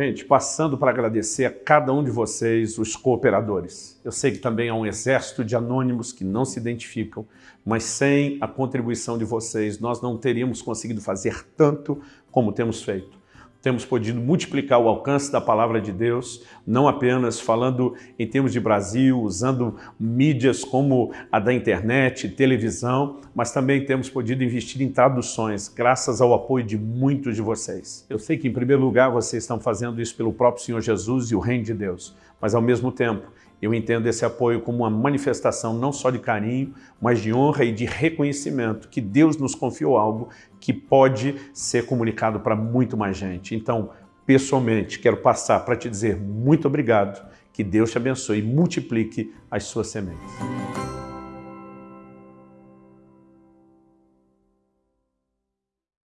Gente, passando para agradecer a cada um de vocês, os cooperadores. Eu sei que também há um exército de anônimos que não se identificam, mas sem a contribuição de vocês, nós não teríamos conseguido fazer tanto como temos feito temos podido multiplicar o alcance da palavra de Deus, não apenas falando em termos de Brasil, usando mídias como a da internet, televisão, mas também temos podido investir em traduções, graças ao apoio de muitos de vocês. Eu sei que, em primeiro lugar, vocês estão fazendo isso pelo próprio Senhor Jesus e o Reino de Deus, mas, ao mesmo tempo, eu entendo esse apoio como uma manifestação não só de carinho, mas de honra e de reconhecimento que Deus nos confiou algo que pode ser comunicado para muito mais gente. Então, pessoalmente, quero passar para te dizer muito obrigado, que Deus te abençoe e multiplique as suas sementes.